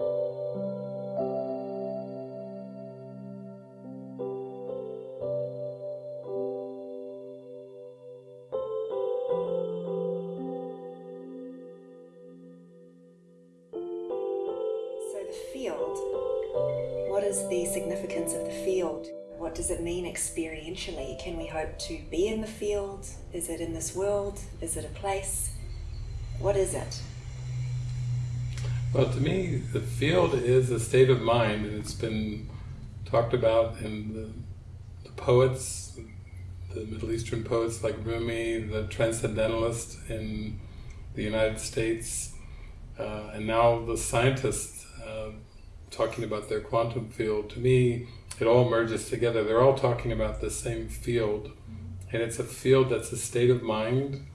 So the field, what is the significance of the field? What does it mean experientially? Can we hope to be in the field? Is it in this world? Is it a place? What is it? Well, to me, the field is a state of mind, and it's been talked about in the, the poets, the Middle Eastern poets like Rumi, the transcendentalist in the United States, uh, and now the scientists uh, talking about their quantum field, to me it all merges together. They're all talking about the same field, and it's a field that's a state of mind,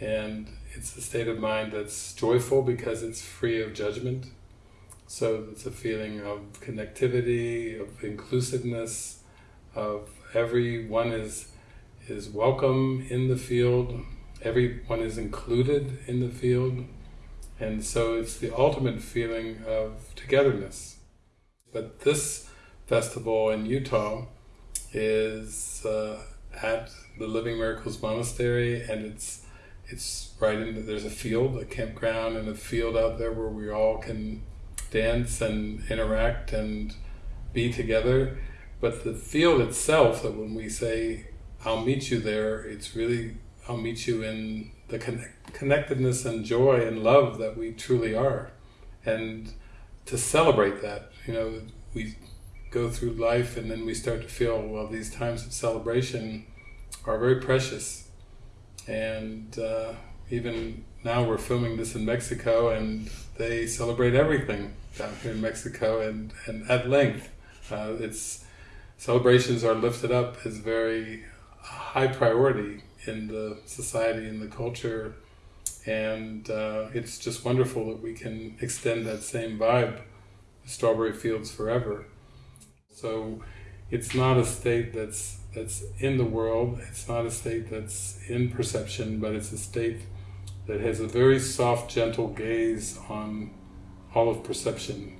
and it's a state of mind that's joyful because it's free of judgment. So it's a feeling of connectivity, of inclusiveness, of everyone is is welcome in the field, everyone is included in the field, and so it's the ultimate feeling of togetherness. But this festival in Utah is uh, at the Living Miracles Monastery and it's it's right in, there's a field, a campground and a field out there where we all can dance and interact and be together. But the field itself, that when we say, I'll meet you there, it's really, I'll meet you in the connect, connectedness and joy and love that we truly are. And to celebrate that, you know, we go through life and then we start to feel, well, these times of celebration are very precious. And uh, even now we're filming this in Mexico and they celebrate everything down here in Mexico and, and at length. Uh, it's celebrations are lifted up as very high priority in the society and the culture and uh, it's just wonderful that we can extend that same vibe strawberry fields forever so it's not a state that's that's in the world it's not a state that's in perception but it's a state that has a very soft gentle gaze on all of perception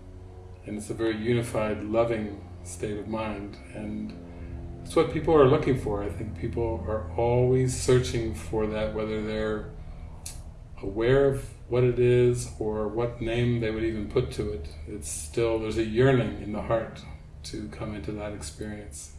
and it's a very unified loving state of mind and it's what people are looking for. I think people are always searching for that, whether they're aware of what it is or what name they would even put to it. It's still, there's a yearning in the heart to come into that experience.